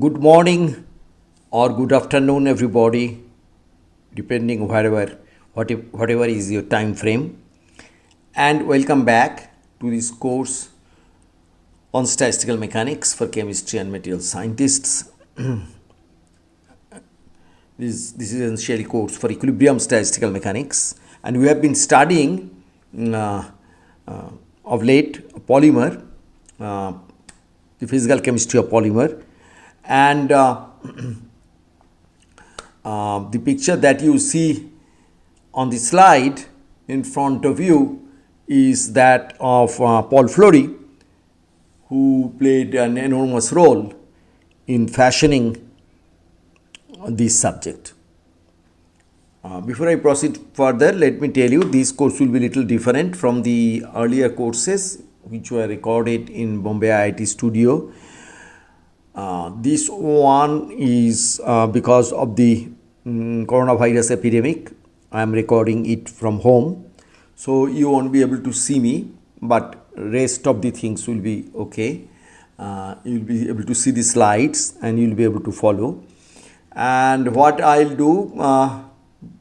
Good morning or good afternoon, everybody, depending wherever, whatever, is your time frame. And welcome back to this course on statistical mechanics for chemistry and material scientists. this, this is essentially course for equilibrium statistical mechanics, and we have been studying uh, uh, of late polymer, uh, the physical chemistry of polymer, and uh, uh, the picture that you see on the slide in front of you is that of uh, Paul Flory, who played an enormous role in fashioning this subject. Uh, before I proceed further, let me tell you this course will be little different from the earlier courses which were recorded in Bombay IIT studio. Uh, this one is uh, because of the um, coronavirus epidemic. I am recording it from home, so you won't be able to see me, but rest of the things will be okay. Uh, you will be able to see the slides and you will be able to follow. And what I'll do uh,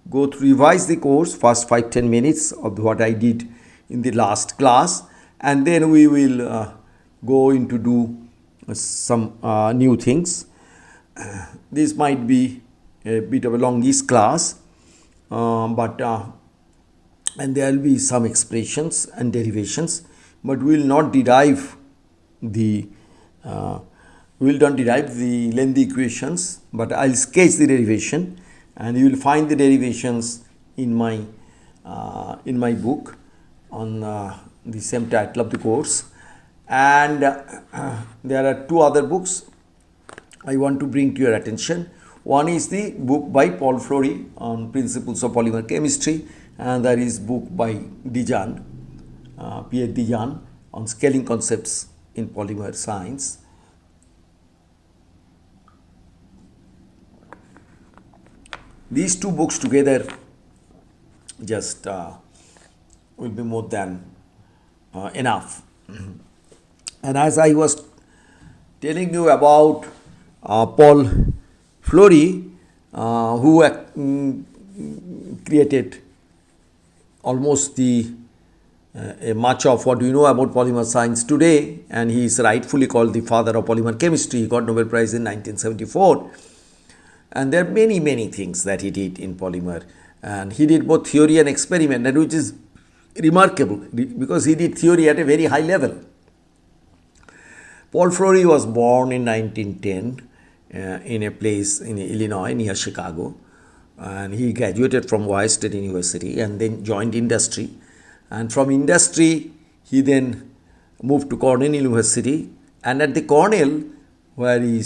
go through revise the course first 5 10 minutes of what I did in the last class and then we will uh, go into do some uh, new things. This might be a bit of a longish class uh, but uh, and there will be some expressions and derivations but we will not derive the uh, we will not derive the lengthy equations but I'll sketch the derivation and you will find the derivations in my uh, in my book on uh, the same title of the course and uh, there are two other books I want to bring to your attention one is the book by Paul Flory on principles of polymer chemistry and there is book by de Gennes uh, Pierre de Gennes on scaling concepts in polymer science these two books together just uh, will be more than uh, enough. And as I was telling you about uh, Paul Flory, uh, who mm, created almost the uh, much of what we know about polymer science today, and he is rightfully called the father of polymer chemistry. He got Nobel Prize in 1974 and there are many many things that he did in polymer. And he did both theory and experiment and which is remarkable because he did theory at a very high level paul flory was born in 1910 uh, in a place in illinois near chicago. And he graduated from ohio state university and then joined industry. And from industry he then moved to cornell university. And at the cornell where he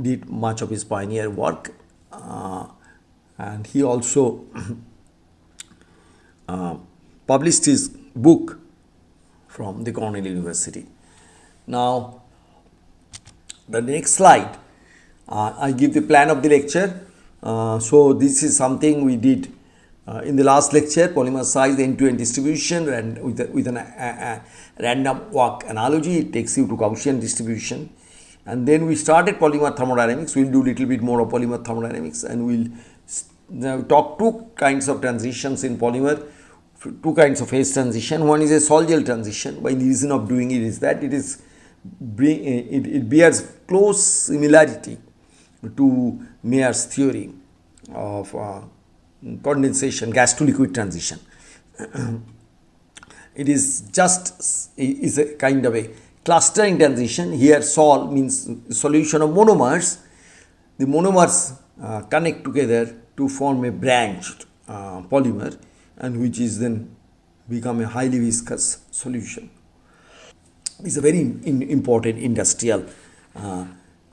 did much of his pioneer work uh, and he also uh, published his book from the Cornell University. Now, the next slide, uh, I give the plan of the lecture. Uh, so, this is something we did uh, in the last lecture, polymer size end-to-end distribution and with, a, with an, a, a random walk analogy, it takes you to Gaussian distribution. And then we started polymer thermodynamics. We'll do a little bit more of polymer thermodynamics and we'll talk two kinds of transitions in polymer two kinds of phase transition. One is a sol gel transition. By the reason of doing it is that it is bring it, it bears close similarity to Mayer's theory of uh, condensation gas to liquid transition. It is just is a kind of a clustering transition. Here sol means solution of monomers. The monomers uh, connect together to form a branched uh, polymer and which is then become a highly viscous solution is a very in, important industrial uh,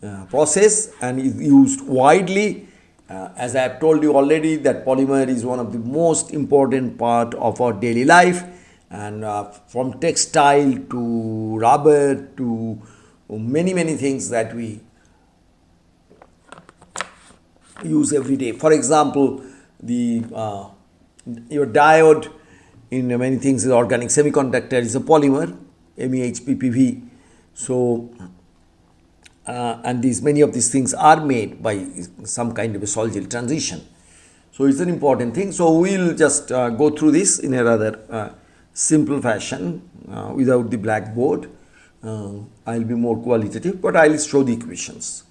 uh, process and is used widely. Uh, as I have told you already that polymer is one of the most important part of our daily life and uh, from textile to rubber to many many things that we use every day. For example the uh, your diode in many things is organic. Semiconductor is a polymer MEHPPV so uh, and these many of these things are made by some kind of a sol-gel transition. So it's an important thing. So we'll just uh, go through this in a rather uh, simple fashion uh, without the blackboard. Uh, I'll be more qualitative, but I'll show the equations.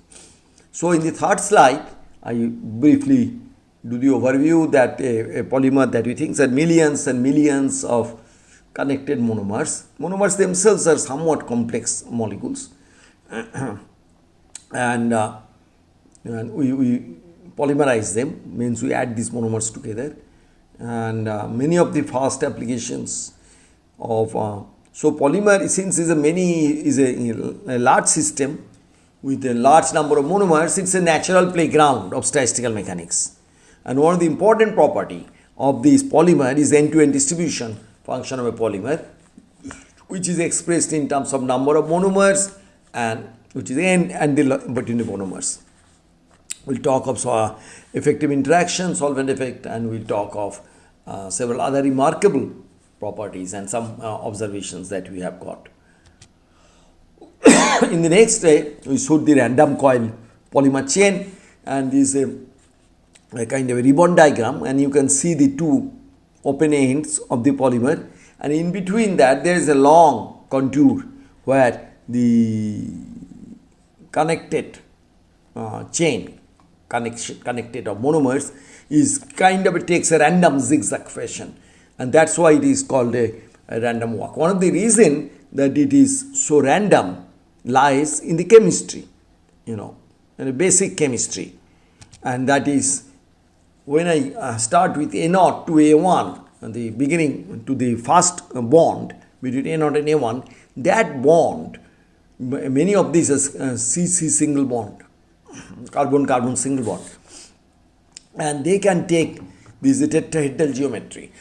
So in the third slide, I briefly do the overview that a, a polymer that we think that millions and millions of connected monomers. Monomers themselves are somewhat complex molecules. and, uh, and we, we polymerize them means we add these monomers together and uh, many of the fast applications of uh, so polymer since is a many is a, a, large system with a large number of monomers it's a natural playground of statistical mechanics and one of the important property of this polymer is end-to-end -end distribution function of a polymer which is expressed in terms of number of monomers and which is n and the between the monomers We'll talk of uh, effective interaction, solvent effect, and we'll talk of uh, several other remarkable properties and some uh, observations that we have got. In the next day, we showed the random coil polymer chain and this is a, a kind of a ribbon diagram and you can see the two open ends of the polymer. And in between that there is a long contour where the connected uh, chain connection, connected of monomers is kind of it takes a random zigzag fashion. And that's why it is called a, a random walk. One of the reason that it is so random lies in the chemistry, you know, in the basic chemistry. And that is when I uh, start with A0 to A1 the beginning to the first bond between A0 and A1 that bond many of these are uh, CC single bond carbon-carbon single bond. And they can take this tetrahedral geometry.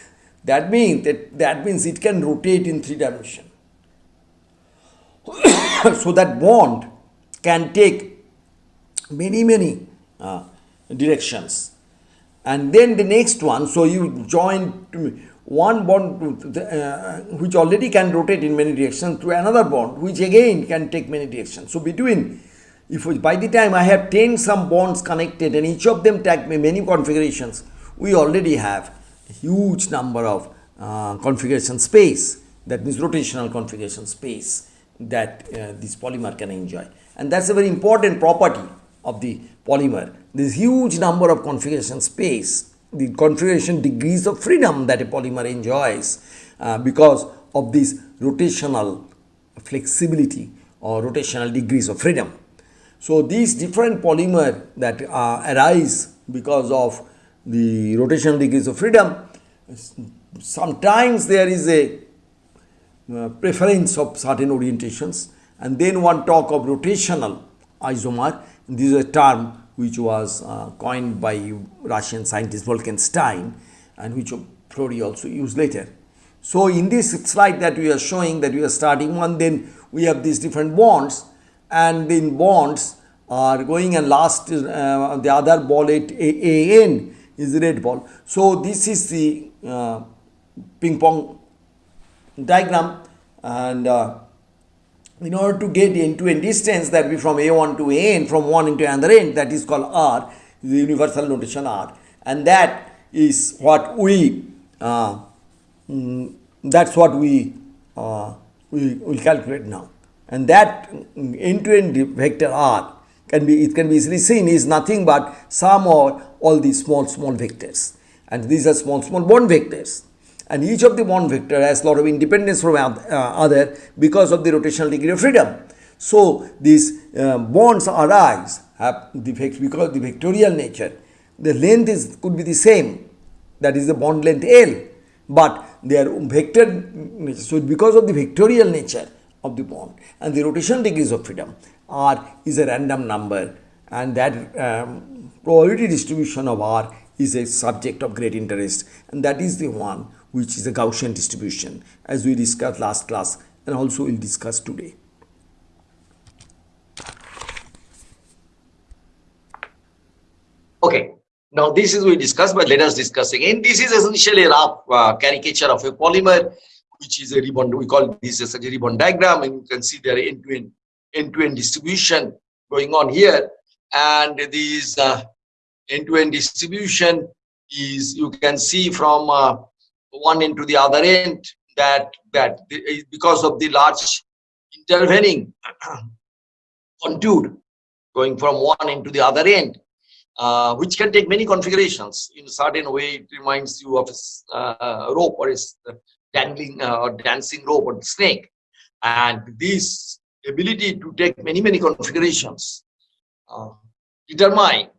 That means that, that means it can rotate in three dimension. so that bond can take many many uh, directions and then the next one so you join one bond uh, which already can rotate in many directions to another bond which again can take many directions. So between if by the time I have 10 some bonds connected and each of them take many configurations, we already have a huge number of uh, configuration space, that means rotational configuration space that uh, this polymer can enjoy. And that's a very important property of the polymer. This huge number of configuration space, the configuration degrees of freedom that a polymer enjoys uh, because of this rotational flexibility or rotational degrees of freedom. So these different polymer that uh, arise because of the rotational degrees of freedom, sometimes there is a uh, preference of certain orientations and then one talk of rotational isomer. This is a term which was uh, coined by Russian scientist Volkenstein and which Flory also used later. So in this slide that we are showing that we are starting one, then we have these different bonds and in bonds are going and last uh, the other ball at AN is red ball. So this is the uh, ping pong diagram and uh, in order to get into a distance that be from A1 to AN from one into another end that is called R the universal notation R. And that is what we uh, mm, that's what we uh, we will calculate now. And that end-to-end -end vector R can be it can be easily seen is nothing but sum or all these small small vectors. And these are small small bond vectors and each of the bond vector has a lot of independence from uh, other because of the rotational degree of freedom. So these uh, bonds arise have the because of the vectorial nature. The length is could be the same. That is the bond length L. But they are vector so because of the vectorial nature of the bond and the rotational degrees of freedom R is a random number. And that um, probability distribution of R is a subject of great interest. And that is the one which is a Gaussian distribution as we discussed last class and also we'll discuss today. Okay, now this is we discussed, but let us discuss again. This is essentially a rough uh, caricature of a polymer, which is a ribbon. We call this as a ribbon diagram, and you can see there end-to-end end-to-end distribution going on here. And these uh, end-to-end distribution is you can see from uh, one end to the other end that that because of the large intervening contour going from one end to the other end uh, which can take many configurations. In a certain way it reminds you of a uh, rope or a dangling uh, or dancing rope or snake. And this ability to take many many configurations uh, determine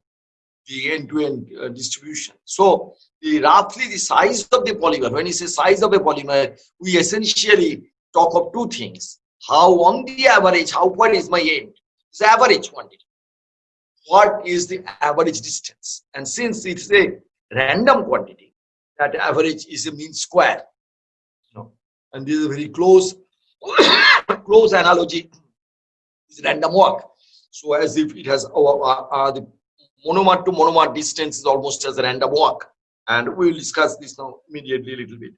the end-to-end -end, uh, distribution. So the roughly the size of the polymer, when you say size of a polymer, we essentially talk of two things. How on the average, how far is my end? It's average quantity. What is the average distance? And since it's a random quantity, that average is a mean square. You know, and this is a very close, close analogy. It's random walk. So as if it has uh, uh, uh the monomer to monomer distance is almost as a random walk. And we will discuss this now immediately a little bit.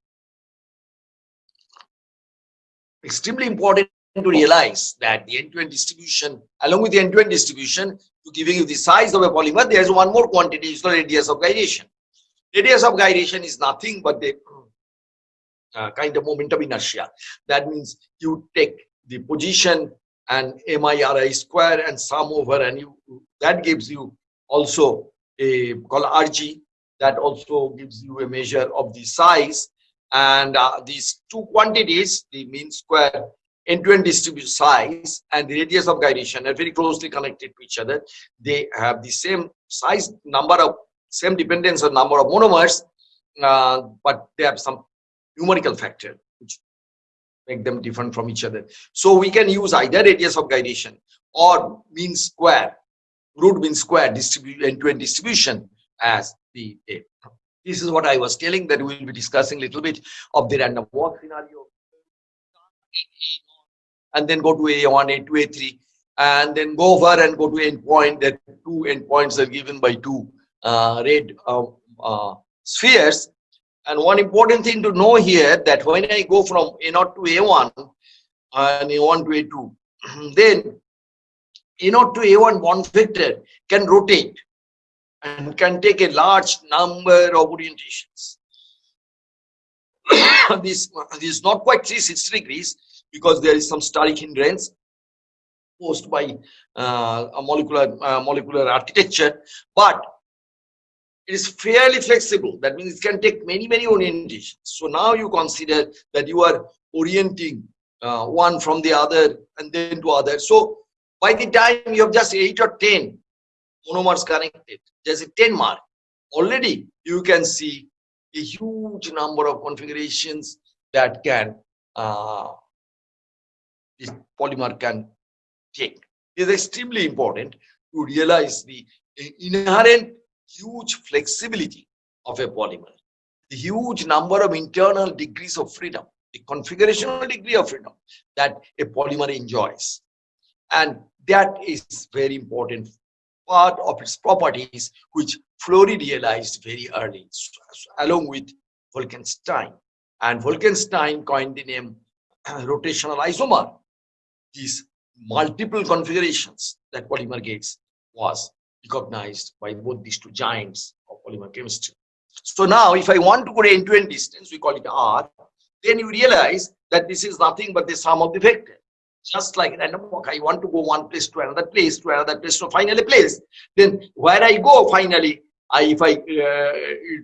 Extremely important to realize that the end-to-end -end distribution, along with the end-to-end -end distribution, to giving you the size of a polymer, there's one more quantity, is the radius of gyration. Radius of gyration is nothing but the uh, kind of momentum inertia. That means you take the position and MIRI square and sum over and you that gives you also a called RG that also gives you a measure of the size. And uh, these two quantities the mean square end-to-end distribution size and the radius of gyration are very closely connected to each other. They have the same size number of same dependence on number of monomers uh, but they have some numerical factor which make them different from each other. So we can use either radius of gyration or mean square root mean square distribute end-to-end distribution as the A. This is what I was telling that we will be discussing a little bit of the random walk scenario. And then go to A1, A2, A3, and then go over and go to endpoint. That two endpoints are given by two uh, red uh, uh, spheres. And one important thing to know here that when I go from A0 to A1 and A1 to A2, then A0 to A1 bond vector can rotate and can take a large number of orientations. this, this is not quite 360 degrees because there is some steric hindrance posed by uh, a molecular uh, molecular architecture, but it is fairly flexible. That means it can take many, many orientations. So now you consider that you are orienting uh, one from the other and then to other. So by the time you have just 8 or 10 monomers connected, there's a 10 mark. Already you can see a huge number of configurations that can uh, this polymer can take. It is extremely important to realize the inherent huge flexibility of a polymer, the huge number of internal degrees of freedom, the configurational degree of freedom that a polymer enjoys. And that is very important part of its properties, which Flory realized very early, along with Volkenstein. And Volkenstein coined the name rotational isomer. These multiple configurations that polymer gets was recognized by both these two giants of polymer chemistry. So now, if I want to go end-to-end -end distance, we call it R, then you realize that this is nothing but the sum of the vector just like random walk. I want to go one place to another place to another place to finally place. Then where I go finally, I if I uh,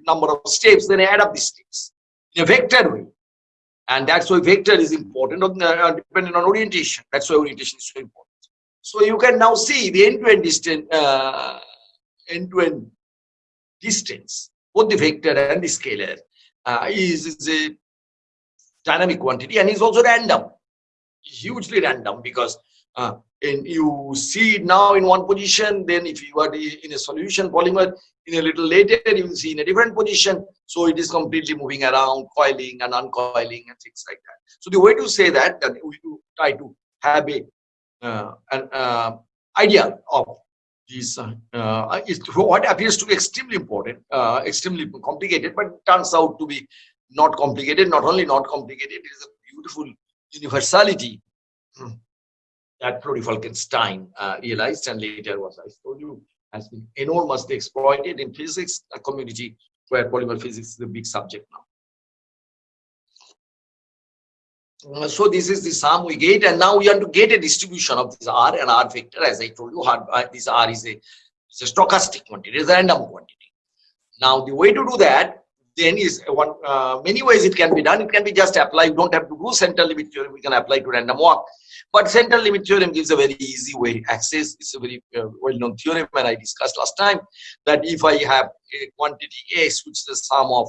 number of steps, then I add up the steps in a vector way. And that's why vector is important, on, uh, depending on orientation. That's why orientation is so important. So you can now see the end-to-end -end distance, uh, end-to-end -end distance, both the vector and the scalar, uh, is, is a dynamic quantity and is also random hugely random because uh, and you see it now in one position then if you are in a solution polymer in a little later you will see in a different position. So it is completely moving around coiling and uncoiling and things like that. So the way to say that we try to have a uh, an uh, idea of these uh, uh, is what appears to be extremely important uh, extremely complicated but turns out to be not complicated. Not only not complicated it is a beautiful universality that Flory Volkenstein uh, realized and later was, I told you, has been enormously exploited in physics a community where polymer physics is a big subject now. Uh, so this is the sum we get and now we want to get a distribution of this r and r vector as i told you uh, this r is a, a stochastic quantity it's a random quantity now the way to do that then is one uh, many ways it can be done. It can be just apply. You don't have to do central limit theorem. We can apply to random walk. But central limit theorem gives a very easy way access. It's a very uh, well-known theorem and i discussed last time that if i have a quantity s which is the sum of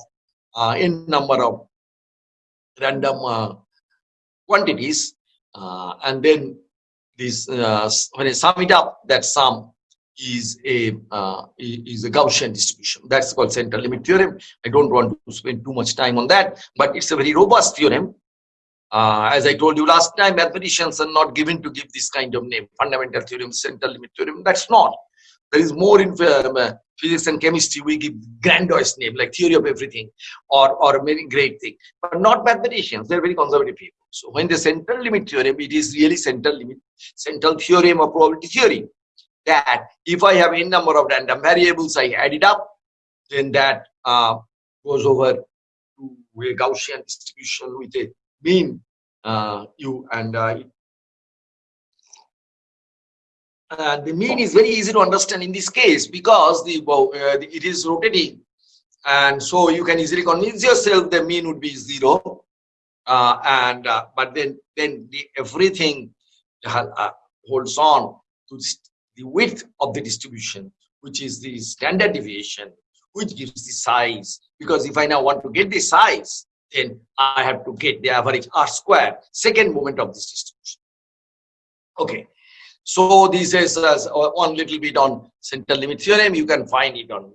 uh, n number of random uh, quantities uh, and then this uh, when I sum it up that sum is a uh, is a Gaussian distribution. That's called central limit theorem. I don't want to spend too much time on that but it's a very robust theorem. Uh, as I told you last time mathematicians are not given to give this kind of name fundamental theorem central limit theorem. That's not. There is more in uh, physics and chemistry we give grandiose name like theory of everything or or a very great thing but not mathematicians. They're very conservative people. So when the central limit theorem it is really central limit central theorem of probability theory that if i have n number of random variables i add it up then that uh, goes over to a gaussian distribution with a mean uh, u and I. uh, the mean is very easy to understand in this case because the, uh, it is rotating and so you can easily convince yourself the mean would be zero uh, and uh, but then then the, everything uh, holds on to the width of the distribution which is the standard deviation which gives the size because if i now want to get the size then i have to get the average r square second moment of this distribution okay so this is uh, one little bit on central limit theorem. You can find it on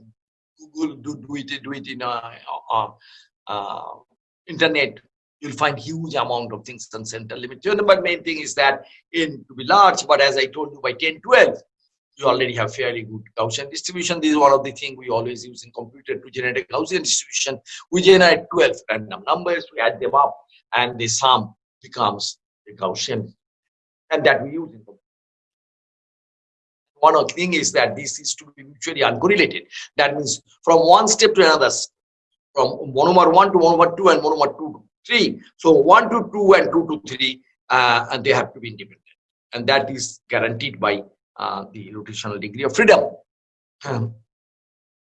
Google. Do, do it do it in uh, uh, uh, internet. You'll find huge amount of things on central limit theorem. But main thing is that in to be large. But as I told you, by 10, 12, you already have fairly good Gaussian distribution. This is one of the things we always use in computer to generate a Gaussian distribution. We generate 12 random numbers, we add them up, and the sum becomes the Gaussian. And that we use in computer one of the thing is that this is to be mutually uncorrelated. That means from one step to another, from monomer 1 to monomer 2 and monomer 2 to 3. So 1 to 2 and 2 to 3, uh, and they have to be independent. And that is guaranteed by uh, the rotational degree of freedom. Um,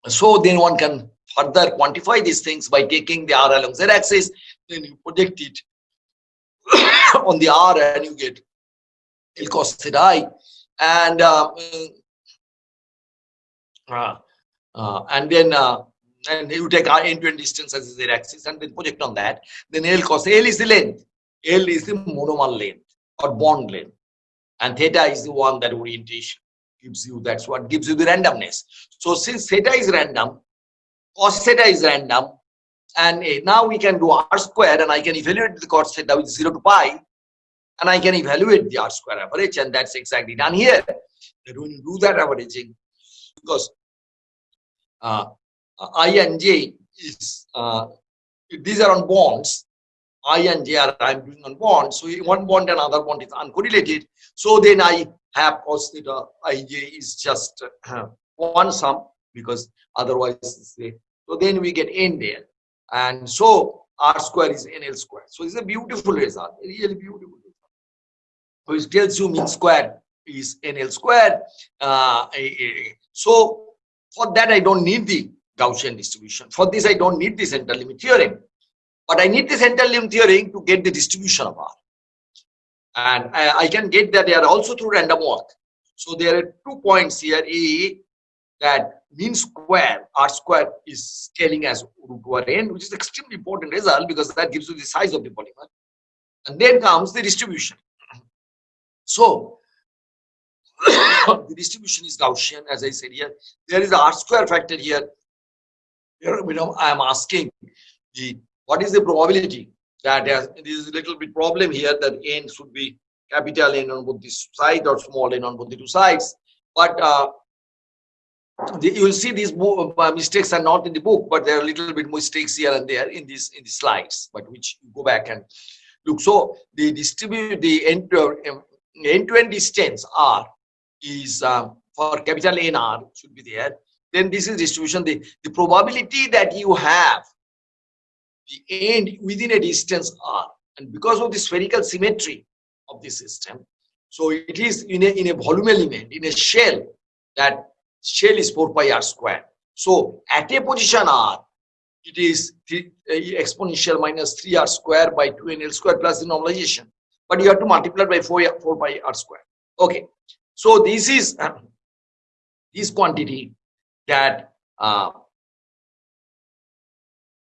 so then one can further quantify these things by taking the r along z axis, then you project it on the r and you get L cos theta i. And uh, uh, uh, and then uh, and you take our end-to-end distance as z axis and then project on that. Then l cos l is the length. L is the monomer length or bond length and theta is the one that orientation gives you. That's what gives you the randomness. So since theta is random cos theta is random and uh, now we can do r square and i can evaluate the cos theta with 0 to pi and I can evaluate the R square average and that's exactly done here. That when you do that averaging, because uh, I and J is, uh, these are on bonds, I and J are I'm doing on bonds, so one bond and other bond is uncorrelated. So then I have cos theta ij is just uh, one sum because otherwise so then we get n there and so r square is nl square so it's a beautiful result really beautiful result. which tells you mean square is NL square. Uh, so for that, I don't need the Gaussian distribution. For this, I don't need the central limit theorem. But I need the central limit theorem to get the distribution of R. And I, I can get that they are also through random walk. So there are two points here. A, that mean square, R square is scaling as root over n, which is extremely important result because that gives you the size of the polymer. And then comes the distribution. So the distribution is Gaussian, as I said here. There is a R square factor here. Here, I am asking the what is the probability that there is a little bit problem here that n should be capital N on both this side or small n on both the two sides. But uh, you will see these uh, mistakes are not in the book, but there are a little bit mistakes here and there in these in the slides, but which you go back and look. So the distribute the end uh, end-to-end distance r is uh, for capital nr should be there then this is distribution the the probability that you have the end within a distance r and because of the spherical symmetry of the system so it is in a in a volume element in a shell that shell is 4 pi r square so at a position r it is uh, exponential minus 3r square by 2nl square plus the normalization. But you have to multiply by 4, 4 by r square. Okay. So this is this quantity that uh,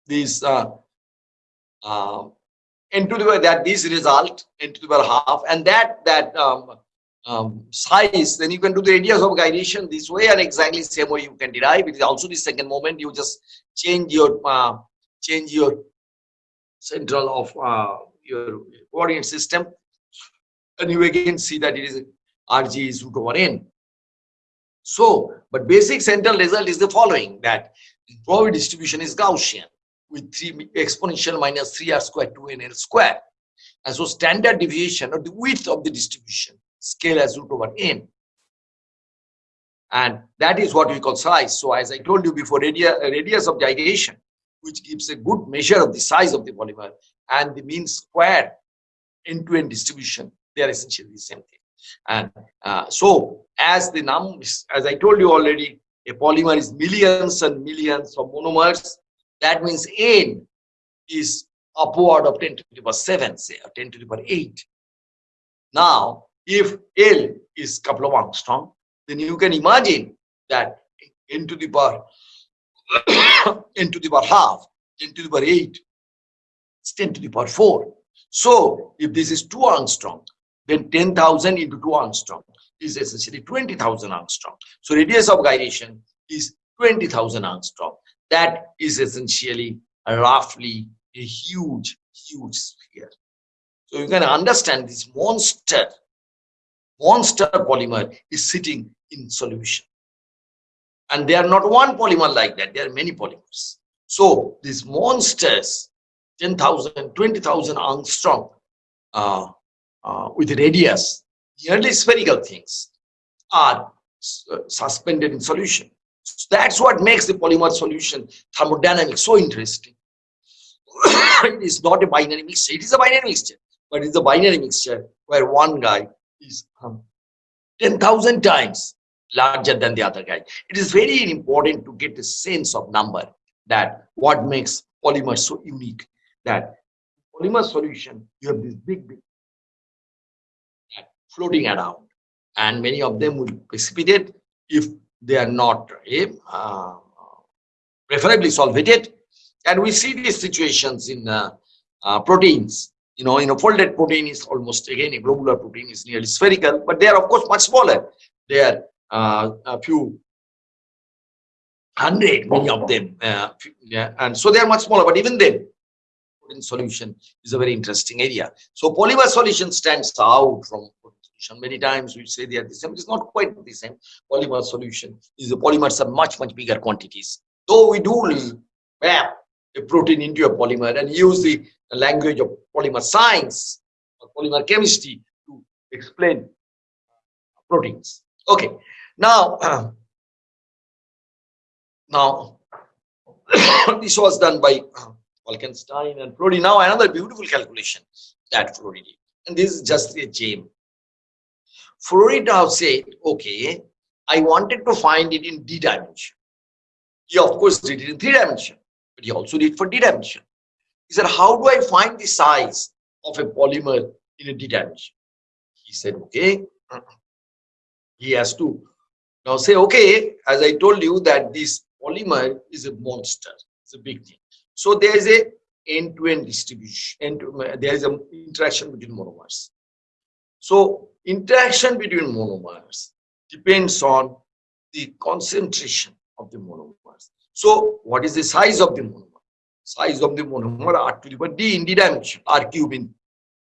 this uh, uh, the that this result n to the half and that that um, um, size, then you can do the radius of gyration this way and exactly same way you can derive. It is also the second moment you just change your uh, change your central of uh, your coordinate system and you again see that it is rg is root over n. So, but basic central result is the following that probability distribution is Gaussian with 3 exponential minus 3r square 2nl square. And so standard deviation or the width of the distribution scale as root over n. And that is what we call size. So as I told you before, radius, radius of gyration, which gives a good measure of the size of the polymer, and the mean square end-to-end -end distribution, they are essentially the same thing. And uh, so as the numbers, as I told you already, a polymer is millions and millions of monomers. That means n is upward of 10 to the power 7, say, or 10 to the power 8. Now, if L is couple of angstrom, then you can imagine that n to the power n to the power half, 10 to the power 8, it's 10 to the power 4. So if this is 2 angstrom, then 10,000 into 2 angstrom is essentially 20,000 angstrom. So radius of gyration is 20,000 angstrom. That is essentially roughly a huge, huge sphere. So you can understand this monster monster polymer is sitting in solution. And they are not one polymer like that, there are many polymers. So these monsters, 10,000, 20,000 angstrom uh, uh, with radius, nearly spherical things are uh, suspended in solution. So that's what makes the polymer solution thermodynamics so interesting. it is not a binary mixture, it is a binary mixture, but it's a binary mixture where one guy is um, 10,000 times larger than the other guy. It is very important to get a sense of number that what makes polymer so unique that polymer solution, you have this big, big floating around and many of them will precipitate if they are not eh, uh, preferably solvated. And we see these situations in uh, uh, proteins you know, in a folded protein is almost again a globular protein is nearly spherical, but they are of course much smaller. They are uh, a few hundred, many of them, yeah, and so they are much smaller. But even then, solution is a very interesting area. So polymer solution stands out from solution. Many times we say they are the same. It's not quite the same. Polymer solution is the polymers are much much bigger quantities. Though we do wrap a protein into a polymer and use the language of polymer science or polymer chemistry to explain uh, proteins. Okay, now, now this was done by uh, Volkenstein and Flory. Now another beautiful calculation that Flory did, and this is just a gem. Now said, okay, I wanted to find it in d dimension. He of course did it in three dimension, but he also did for d dimension. He said, how do I find the size of a polymer in a dimension? He said, okay. Uh-uh. He has to now say, okay, as I told you that this polymer is a monster. It's a big thing. So there is a end-to-end -end distribution. End -to there is an interaction between monomers. So interaction between monomers depends on the concentration of the monomers. So what is the size of the monomer? size of the monomer r to the power d in dimension, r cube in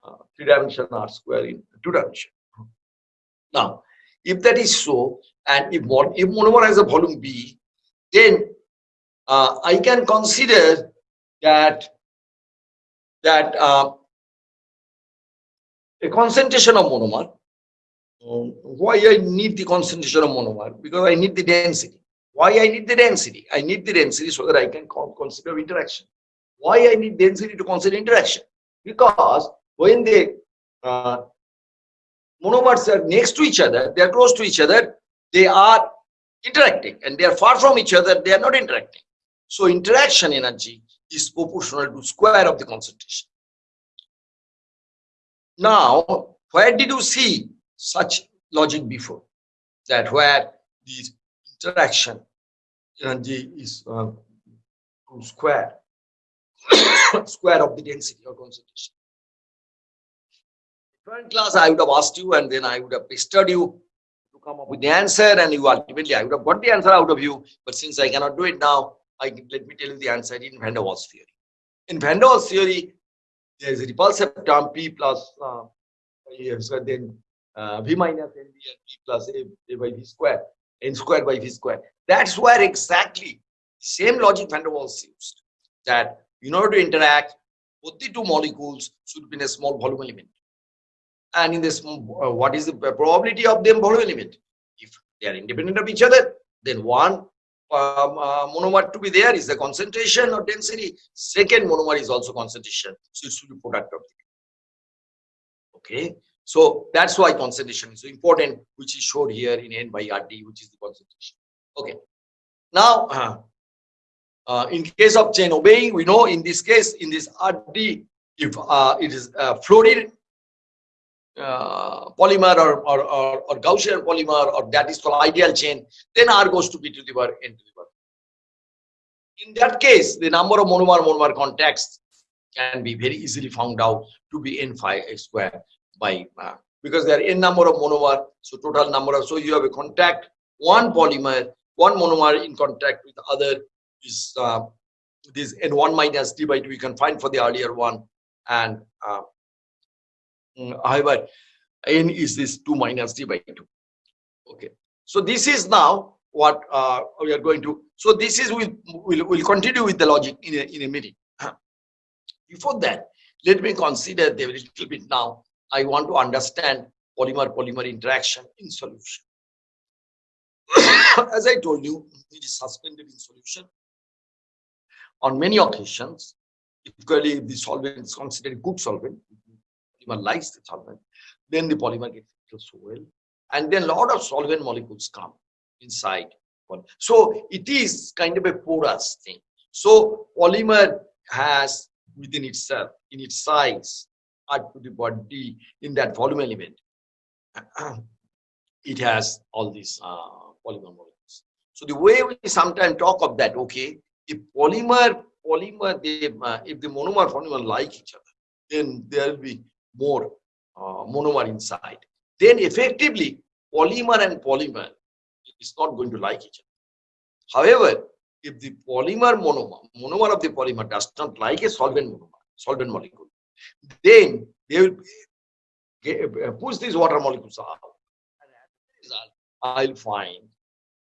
uh, three dimension, r square in two dimension. Now, if that is so, and if, mon if monomer has a volume b, then uh, I can consider that that uh, a concentration of monomer why I need the concentration of monomer? Because I need the density. Why I need the density? I need the density so that I can consider interaction. Why I need density to consider interaction? Because when the uh, monomers are next to each other, they are close to each other, they are interacting and they are far from each other, they are not interacting. So interaction energy is proportional to square of the concentration. Now, where did you see such logic before? That where this interaction energy is uh, square, square of the density or concentration. Current class, I would have asked you and then I would have pestered you to come up with the answer and you ultimately, I would have got the answer out of you. But since I cannot do it now, I let me tell you the answer in Van der Waals theory. In Van der Waals theory, there is a repulsive term P plus uh, then uh, V minus NV and v plus A, A by V square, N square by V square. That's where exactly same logic Van der Waals used. That in order to interact, both the two molecules should be in a small volume element. And in this uh, what is the probability of them volume element? If they are independent of each other then one um, uh, monomer to be there is the concentration or density. Second monomer is also concentration. So it should be product of the okay so that's why concentration is important which is shown here in n by rd which is the concentration. Okay. Now uh, uh, in case of chain obeying we know in this case in this rd if uh, it is uh, fluorine uh, polymer or, or, or, or, Gaussian polymer or that is called ideal chain, then R goes to B to the power N to the power. In that case, the number of monomer-monomer contacts can be very easily found out to be N phi square by uh, because there are N number of monomer, so total number of, so you have a contact, one polymer, one monomer in contact with other is uh, this N1 minus D by 2 you can find for the earlier one and uh, Mm, however n is this 2 minus d by 2 okay. So this is now what uh, we are going to so this is we'll, we'll, we'll continue with the logic in a, in a minute. Before that let me consider the little bit now i want to understand polymer polymer interaction in solution as i told you it is suspended in solution on many occasions particularly if the solvent is considered good solvent polymer likes the solvent, then the polymer gets into soil, and then a lot of solvent molecules come inside. So it is kind of a porous thing. So polymer has within itself, in its size, R to the body in that volume element, it has all these uh, polymer molecules. So the way we sometimes talk of that, okay, if polymer, polymer, uh, if the monomer polymer like each other, then there will be more uh, monomer inside, then effectively polymer and polymer is not going to like each other. However, if the polymer monomer, monomer of the polymer does not like a solvent monomer, solvent molecule, then they will uh, push these water molecules out. I'll find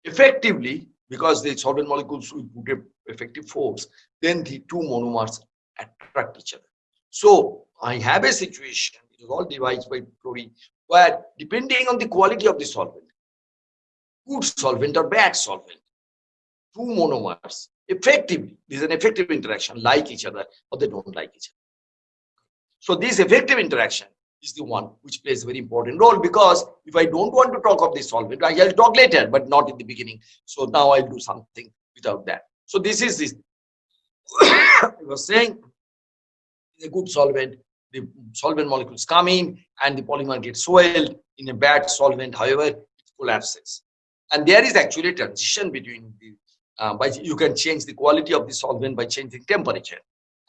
effectively, because the solvent molecules will put effective force, then the two monomers attract each other. So I have a situation, it is all devised by Flory, where depending on the quality of the solvent, good solvent or bad solvent, two monomers effectively, this is an effective interaction, like each other or they don't like each other. So this effective interaction is the one which plays a very important role because if I don't want to talk of the solvent, I will talk later, but not in the beginning. So now I'll do something without that. So this is this. I was saying a good solvent, the solvent molecules come in and the polymer gets swelled in a bad solvent however it collapses and there is actually a transition between the uh, by you can change the quality of the solvent by changing temperature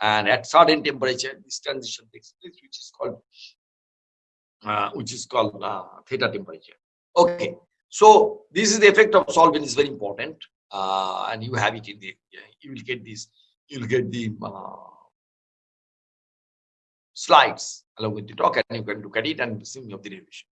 and at certain temperature this transition takes place which is called uh, which is called uh, theta temperature okay so this is the effect of solvent is very important uh, and you have it in the you will get this you will get the uh, slides along with the talk and you can look at it and see of the revision.